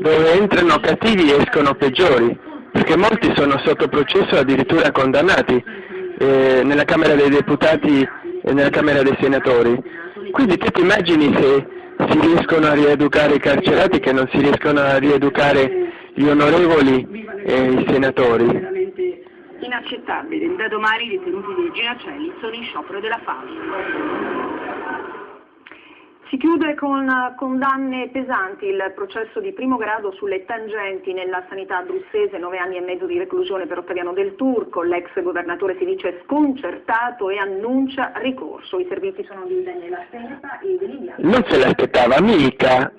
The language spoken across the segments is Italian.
dove entrano cattivi e escono peggiori, perché molti sono sotto processo addirittura condannati eh, nella Camera dei Deputati e nella Camera dei Senatori. Quindi tu ti immagini se si riescono a rieducare i carcerati che non si riescono a rieducare gli onorevoli e i senatori? Inaccettabile, da domani i detenuti dei Ginacelli sono in sciopero della fame. Si chiude con condanne pesanti il processo di primo grado sulle tangenti nella sanità abruzzese, nove anni e mezzo di reclusione per Ottaviano del Turco, l'ex governatore si dice sconcertato e annuncia ricorso. I servizi sono di Daniela Stepa e dell'Indiano. Non se l'aspettava mica.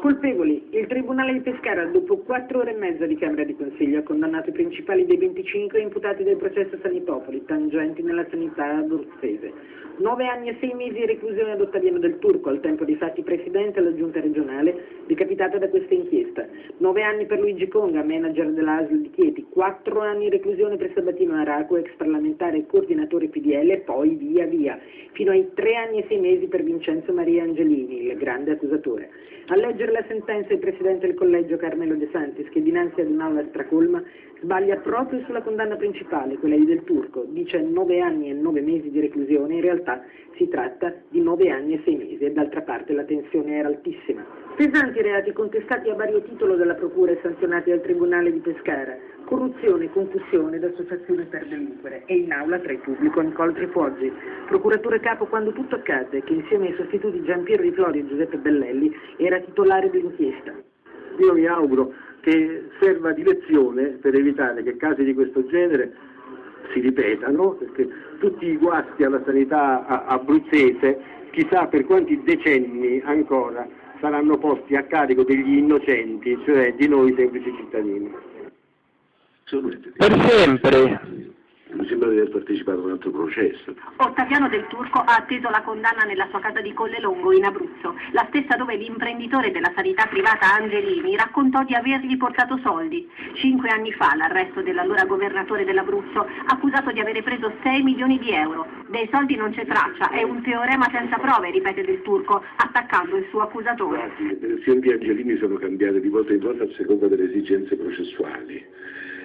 Colpevoli. Il Tribunale di Pescara, dopo quattro ore e mezza di Camera di Consiglio, ha condannato i principali dei 25 imputati del processo Sanitopoli, tangenti nella sanità abruzzese. Nove anni e sei mesi di reclusione ad Ottaviano del Turco, al tempo dei fatti presidente della giunta regionale, decapitata da questa inchiesta. Nove anni per Luigi Conga, manager dell'ASL di Chieti. Quattro anni di reclusione per Sabatino Araco, ex parlamentare e coordinatore PDL, poi via via. Fino ai tre anni e sei mesi per Vincenzo Maria Angelini, il grande accusatore. A leggere la sentenza il presidente del collegio Carmelo De Santis, che dinanzi ad un'aula stracolma sbaglia proprio sulla condanna principale, quella di Del Turco. Dice nove anni e nove mesi di reclusione, in realtà si tratta di nove anni e sei mesi e d'altra parte la tensione era altissima. Pesanti reati contestati a vario titolo dalla Procura e sanzionati dal Tribunale di Pescara. Corruzione, concussione ed associazione per delinquere. E in aula tra il pubblico Nicole Trifoggi, procuratore capo quando tutto accadde, che insieme ai sostituti Giampiero Di Florio e Giuseppe Bellelli era titolare dell'inchiesta. Io mi auguro che serva di lezione per evitare che casi di questo genere si ripetano, perché tutti i guasti alla sanità abruzzese, chissà per quanti decenni ancora, saranno posti a carico degli innocenti, cioè di noi semplici cittadini. Per sempre mi sembra di aver partecipato a un altro processo. Ottaviano del Turco ha atteso la condanna nella sua casa di Collelongo in Abruzzo, la stessa dove l'imprenditore della sanità privata Angelini raccontò di avergli portato soldi. Cinque anni fa l'arresto dell'allora governatore dell'Abruzzo, accusato di avere preso 6 milioni di euro. Dei soldi non c'è traccia, è un teorema senza prove, ripete del Turco, attaccando il suo accusatore. Le versioni di Angelini sono cambiate di volta in volta a seconda delle esigenze processuali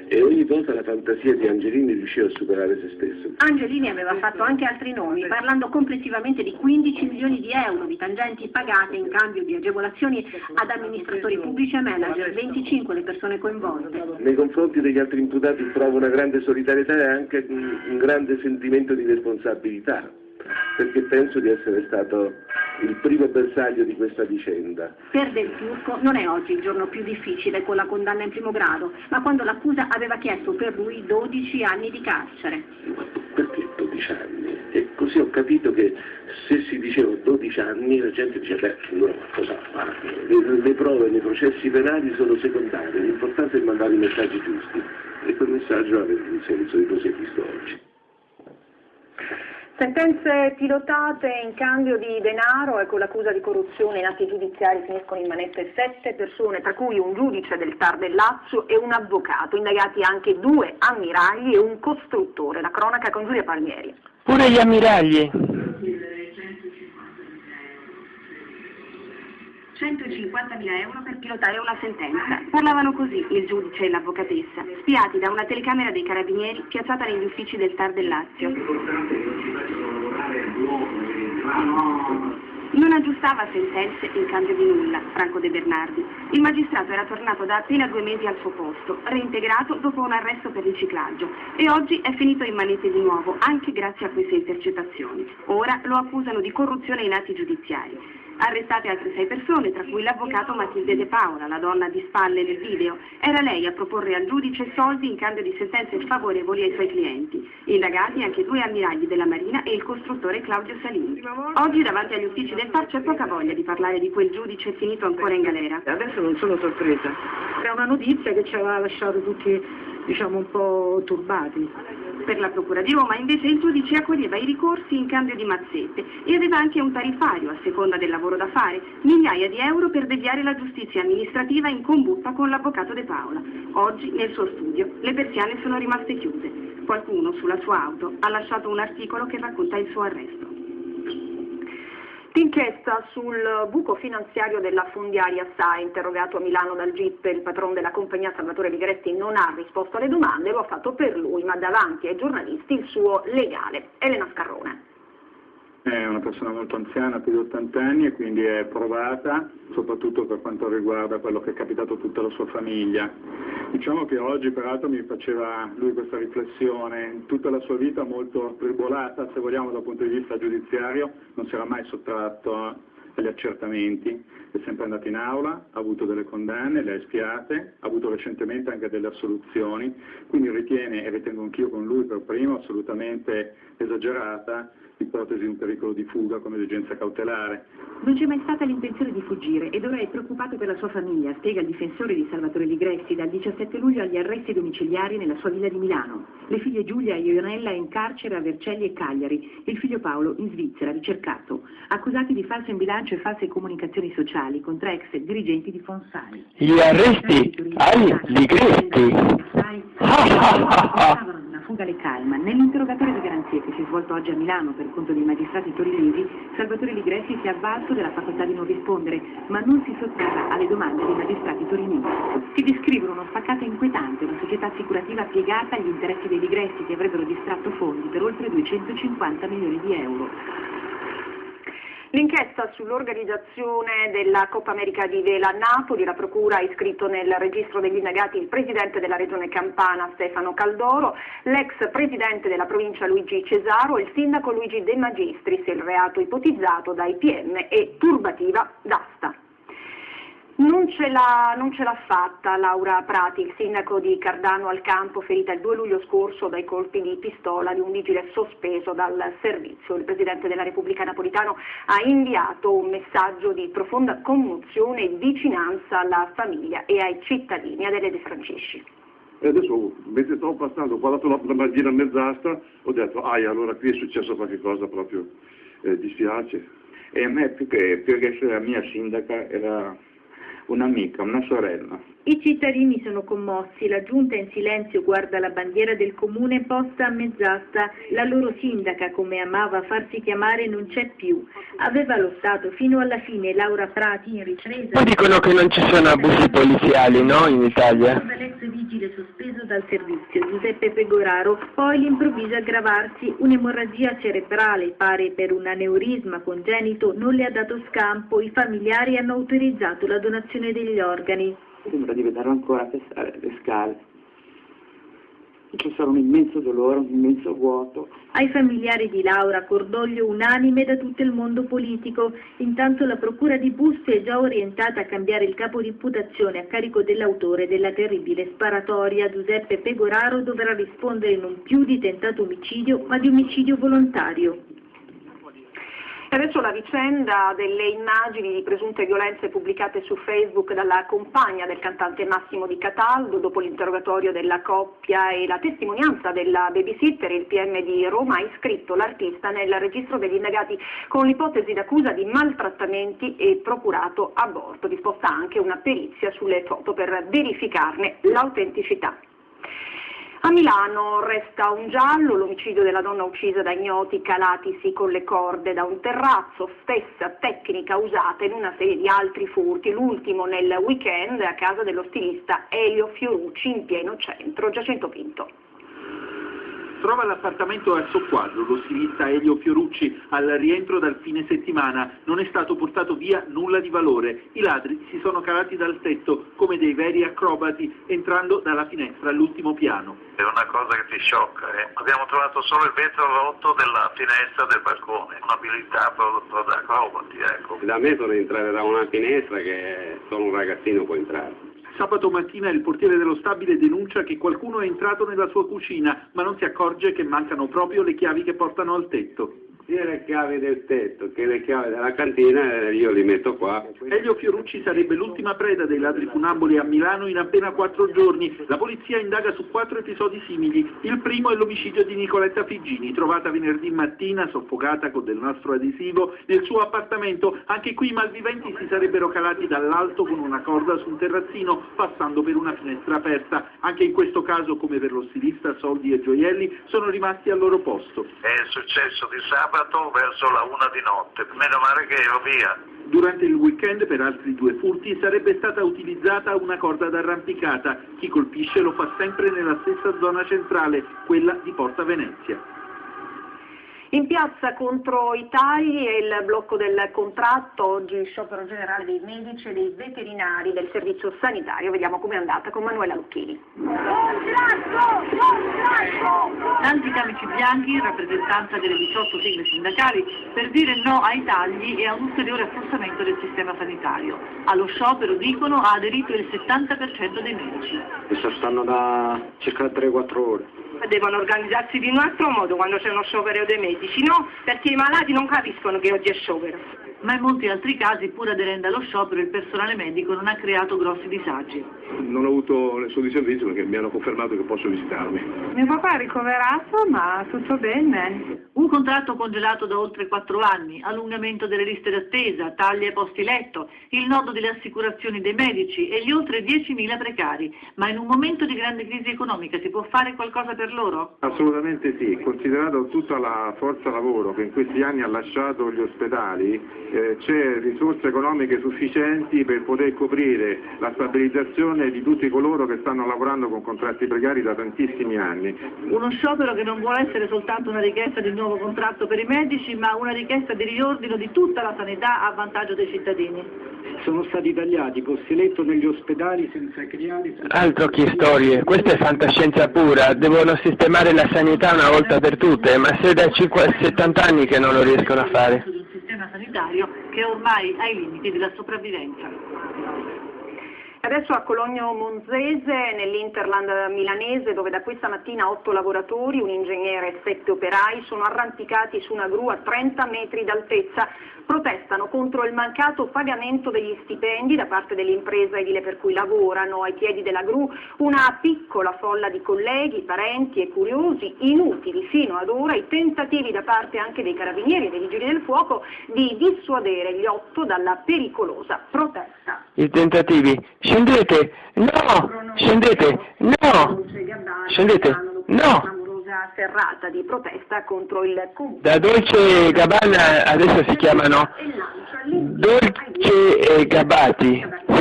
e ogni volta la fantasia di Angelini riusciva a superare se stesso. Angelini aveva fatto anche altri nomi, parlando complessivamente di 15 milioni di euro di tangenti pagate in cambio di agevolazioni ad amministratori pubblici e manager, 25 le persone coinvolte. Nei confronti degli altri imputati trovo una grande solidarietà e anche un grande sentimento di responsabilità perché penso di essere stato il primo bersaglio di questa vicenda. Per Del Turco non è oggi il giorno più difficile con la condanna in primo grado, ma quando l'accusa aveva chiesto per lui 12 anni di carcere. Perché 12 anni? E così ho capito che se si diceva 12 anni la gente diceva beh, allora qualcosa fa. Le, le prove nei processi penali sono secondarie, l'importante è mandare i messaggi giusti e quel messaggio aveva il senso di così visto oggi. Sentenze pilotate in cambio di denaro e con l'accusa di corruzione in atti giudiziari finiscono in manette sette persone, tra cui un giudice del TAR del Lazio e un avvocato, indagati anche due ammiragli e un costruttore. La cronaca con Giulia Palmieri. Pure gli ammiragli. 150.000 euro per pilotare una sentenza. Parlavano così il giudice e l'avvocatessa, spiati da una telecamera dei carabinieri piazzata negli uffici del TAR del Lazio. Non aggiustava sentenze in cambio di nulla, Franco De Bernardi. Il magistrato era tornato da appena due mesi al suo posto, reintegrato dopo un arresto per riciclaggio e oggi è finito in manette di nuovo, anche grazie a queste intercettazioni. Ora lo accusano di corruzione in atti giudiziari. Arrestate altre sei persone, tra cui l'avvocato Matilde De Paola, la donna di spalle nel video. Era lei a proporre al giudice soldi in cambio di sentenze favorevoli ai suoi clienti. Indagati anche due ammiragli della Marina e il costruttore Claudio Salini. Oggi davanti agli uffici del TAR c'è poca voglia di parlare di quel giudice finito ancora in galera. Adesso non sono sorpresa. È una notizia che ci aveva lasciato tutti diciamo un po' turbati. Per la Procura di Roma invece il giudice accoglieva i ricorsi in cambio di mazzette e aveva anche un tariffario a seconda del lavoro da fare, migliaia di euro per deviare la giustizia amministrativa in combutta con l'avvocato De Paola. Oggi nel suo studio le persiane sono rimaste chiuse. Qualcuno sulla sua auto ha lasciato un articolo che racconta il suo arresto. L'inchiesta sul buco finanziario della fondiaria SAE, interrogato a Milano dal GIP, il patron della compagnia Salvatore Ligretti non ha risposto alle domande, lo ha fatto per lui, ma davanti ai giornalisti il suo legale. Elena Scarrone. È una persona molto anziana, più di 80 anni, e quindi è provata, soprattutto per quanto riguarda quello che è capitato a tutta la sua famiglia. Diciamo che oggi peraltro mi faceva lui questa riflessione, tutta la sua vita molto tribolata, se vogliamo dal punto di vista giudiziario, non si era mai sottratto agli accertamenti, è sempre andato in aula, ha avuto delle condanne, le ha espiate, ha avuto recentemente anche delle assoluzioni, quindi ritiene, e ritengo anch'io con lui per primo, assolutamente esagerata l'ipotesi di un pericolo di fuga come esigenza cautelare. Non c'è mai stata l'intenzione di fuggire ed ora è preoccupato per la sua famiglia, spiega il difensore di Salvatore Ligressi dal 17 luglio agli arresti domiciliari nella sua villa di Milano. Le figlie Giulia e Ionella in carcere a Vercelli e Cagliari, il figlio Paolo in Svizzera, ricercato, accusati di falso in bilancio e false comunicazioni sociali contro ex dirigenti di Fonsai. Gli arresti ai Ligressi. alle calma. Nell'interrogatorio di garanzie che si è svolto oggi a Milano per conto dei magistrati torinesi, Salvatore Ligressi si è avvalso della facoltà di non rispondere, ma non si sottrae alle domande dei magistrati torinesi. Si descrivono uno spaccato inquietante, una società assicurativa piegata agli interessi dei Ligressi che avrebbero distratto fondi per oltre 250 milioni di euro. L'inchiesta sull'organizzazione della Coppa America di Vela a Napoli, la Procura ha iscritto nel registro degli indagati il Presidente della Regione Campana Stefano Caldoro, l'ex Presidente della provincia Luigi Cesaro e il Sindaco Luigi De Magistris, il reato ipotizzato dai PM e turbativa d'asta. Non ce, l'ha, fatta Laura Prati, il sindaco di Cardano al Campo, ferita il 2 luglio scorso dai colpi di pistola di un vigile sospeso dal servizio. Il Presidente della Repubblica Napolitano ha inviato un messaggio di profonda commozione e vicinanza alla famiglia e ai cittadini. Adele De Francisci. E adesso, mentre stavo passando, ho guardato la, la bandiera mezzastra, ho detto, ah, allora qui è successo qualcosa proprio, eh, dispiace. E a me più che, più che essere la mia sindaca era un'amica, una sorella. I cittadini sono commossi, la giunta in silenzio guarda la bandiera del comune posta a mezz'asta, la loro sindaca, come amava farsi chiamare, non c'è più. Aveva lottato fino alla fine Laura Prati in ripresa. Poi dicono che non ci sono abusi poliziali, no, in Italia? Dal servizio, Giuseppe Pegoraro, poi l'improvviso aggravarsi, un'emorragia cerebrale, pare per un aneurisma congenito, non le ha dato scampo, i familiari hanno autorizzato la donazione degli organi sembra di vederlo ancora le scale. Ci sarà un immenso dolore, un immenso vuoto. Ai familiari di Laura cordoglio unanime da tutto il mondo politico. Intanto la procura di Busto è già orientata a cambiare il capo di imputazione a carico dell'autore della terribile sparatoria. Giuseppe Pegoraro dovrà rispondere non più di tentato omicidio, ma di omicidio volontario. Adesso la vicenda delle immagini di presunte violenze pubblicate su Facebook dalla compagna del cantante Massimo Di Cataldo dopo l'interrogatorio della coppia e la testimonianza della babysitter, il PM di Roma ha iscritto l'artista nel registro degli indagati con l'ipotesi d'accusa di maltrattamenti e procurato aborto, disposta anche una perizia sulle foto per verificarne l'autenticità. A Milano resta un giallo, l'omicidio della donna uccisa da ignoti calatisi con le corde da un terrazzo, stessa tecnica usata in una serie di altri furti, l'ultimo nel weekend a casa dello stilista Elio Fiorucci in pieno centro, Giacinto Pinto trova l'appartamento a soqquadro, lo stilista Elio Fiorucci al rientro dal fine settimana non è stato portato via nulla di valore, i ladri si sono calati dal tetto come dei veri acrobati entrando dalla finestra all'ultimo piano. È una cosa che ti sciocca, eh? abbiamo trovato solo il vetro rotto della finestra del balcone, un'abilità prodotta da acrobati. Ecco. Da me sono entrare da una finestra che solo un ragazzino può entrare. Sabato mattina il portiere dello stabile denuncia che qualcuno è entrato nella sua cucina, ma non si accorge che mancano proprio le chiavi che portano al tetto sia le chiavi del tetto che le chiavi della cantina io li metto qua. Elio Fiorucci sarebbe l'ultima preda dei ladri funamboli a Milano in appena quattro giorni. La polizia indaga su quattro episodi simili. Il primo è l'omicidio di Nicoletta Figini, trovata venerdì mattina soffocata con del nastro adesivo nel suo appartamento. Anche qui i malviventi si sarebbero calati dall'alto con una corda su un terrazzino passando per una finestra aperta. Anche in questo caso, come per lo stilista Soldi e Gioielli, sono rimasti al loro posto. È successo di sabato sabato verso la una di notte. Meno male che ero via. Durante il weekend per altri due furti sarebbe stata utilizzata una corda d'arrampicata. Chi colpisce lo fa sempre nella stessa zona centrale, quella di Porta Venezia. In piazza contro i tagli e il blocco del contratto, oggi sciopero generale dei medici e dei veterinari del servizio sanitario. Vediamo com'è andata con Manuela Lucchini. Tanti camici bianchi in rappresentanza delle 18 sigle sindacali per dire no ai tagli e a un ulteriore affossamento del sistema sanitario. Allo sciopero, dicono, ha aderito il 70% dei medici. Questa stanno da circa 3-4 ore. Devono organizzarsi di un altro modo quando c'è uno sciopero dei medici, no? Perché i malati non capiscono che oggi è sciopero. Ma in molti altri casi, pur aderendo allo sciopero, il personale medico non ha creato grossi disagi. Non ho avuto nessun disservizio perché mi hanno confermato che posso visitarmi. Mio papà è ricoverato, ma tutto bene. Un contratto congelato da oltre 4 anni, allungamento delle liste d'attesa, tagli ai posti letto, il nodo delle assicurazioni dei medici e gli oltre 10.000 precari. Ma in un momento di grande crisi economica si può fare qualcosa per loro? Assolutamente sì, considerato tutta la forza lavoro che in questi anni ha lasciato gli ospedali, eh, c'è risorse economiche sufficienti per poter coprire la stabilizzazione di tutti coloro che stanno lavorando con contratti precari da tantissimi anni. Uno sciopero che non vuole essere soltanto una richiesta di nuovo contratto per i medici, ma una richiesta di riordino di tutta la sanità a vantaggio dei cittadini. Sono stati tagliati posti letto negli ospedali senza criali. Altro che storie, questa è fantascienza pura, devono sistemare la sanità una volta per tutte, ma se da 50, 70 anni che non lo riescono a fare. Sanitario che è ormai ai limiti della sopravvivenza. Adesso a Cologno Monzese, nell'Interland milanese, dove da questa mattina otto lavoratori, un ingegnere e sette operai, sono arrampicati su una gru a 30 metri d'altezza. Protestano contro il mancato pagamento degli stipendi da parte dell'impresa edile per cui lavorano. Ai piedi della gru una piccola folla di colleghi, parenti e curiosi, inutili fino ad ora i tentativi da parte anche dei carabinieri e dei vigili del fuoco di dissuadere gli otto dalla pericolosa protesta. I tentativi, scendete, no, scendete, no, scendete, no. Una serrata di protesta contro il comune. Da Dolce Gabbana adesso si chiamano Dolce e Gabbati.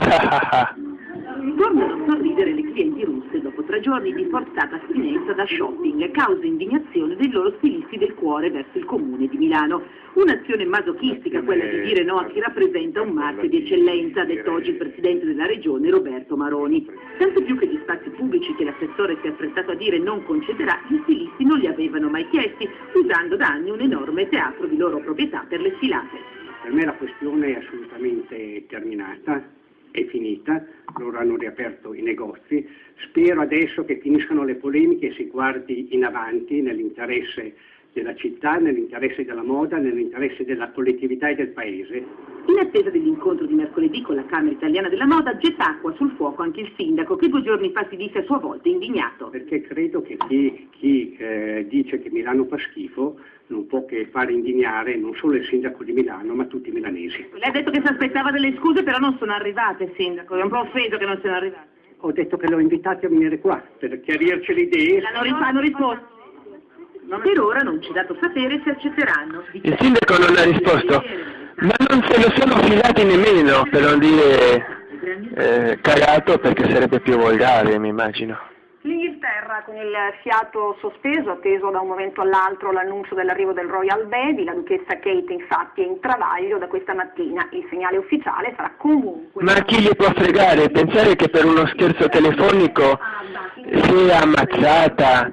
Tornano a sorridere le clienti russe dopo tre giorni di forzata astinenza da shopping, causa indignazione dei loro stilisti del cuore verso il comune di Milano. Un'azione masochistica quella di dire no a chi rappresenta un marchio di eccellenza, ha detto oggi il presidente della regione Roberto Maroni. Tanto più che gli spazi pubblici che l'assessore si è affrettato a dire non concederà, gli stilisti non li avevano mai chiesti, usando da anni un enorme teatro di loro proprietà per le sfilate. Per me la questione è assolutamente terminata, è finita, loro hanno riaperto i negozi, spero adesso che finiscano le polemiche e si guardi in avanti nell'interesse della città, nell'interesse della moda, nell'interesse della collettività e del paese. In attesa dell'incontro di mercoledì con la Camera Italiana della Moda, getta acqua sul fuoco anche il sindaco, che due giorni fa si disse a sua volta indignato. Perché credo che chi, chi eh, dice che Milano fa schifo non può che fare indignare non solo il sindaco di Milano, ma tutti i milanesi. Lei ha detto che si aspettava delle scuse, però non sono arrivate, sindaco. È un po' offeso che non siano arrivate. Ho detto che l'ho invitati a venire qua per chiarirci le idee. L'hanno hanno risposto. Per ora non ci è dato sapere se accetteranno. Il sindaco non ha risposto, ma non se lo sono filati nemmeno, per non dire eh, cagato, perché sarebbe più volgare, mi immagino. L'Inghilterra con il fiato sospeso, atteso da un momento all'altro l'annuncio dell'arrivo del Royal Baby, la duchessa Kate infatti è in travaglio da questa mattina, il segnale ufficiale sarà comunque... Ma chi gli può fregare? Pensare che per uno scherzo telefonico sia ammazzata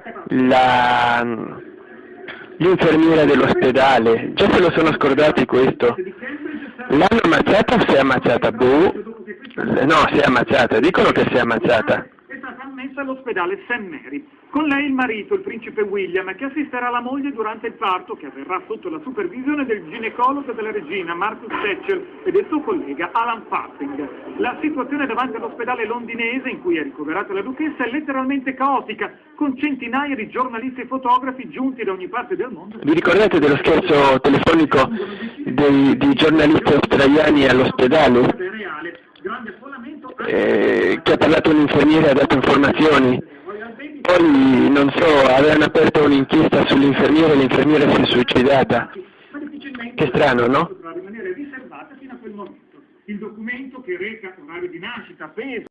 l'infermiera dell'ospedale, già se lo sono scordati questo. L'hanno ammazzata o si è ammazzata? Boh. No, si è ammazzata, dicono che si è ammazzata. È stata ammessa all'ospedale St. Mary. Con lei il marito, il principe William, che assisterà la moglie durante il parto, che avverrà sotto la supervisione del ginecologo della regina Marcus Thatcher e del suo collega Alan Farthing. La situazione davanti all'ospedale londinese in cui è ricoverata la duchessa è letteralmente caotica, con centinaia di giornalisti e fotografi giunti da ogni parte del mondo. Vi ricordate dello scherzo telefonico dei, di giornalisti australiani all'ospedale? Eh, che ha parlato un infermiere e ha dato informazioni. Poi, non so, avevano aperto un'inchiesta sull'infermiere e l'infermiera si è suicidata. Che strano, no? Rimanere riservata fino a quel momento. Il documento che reca orario di nascita, peso,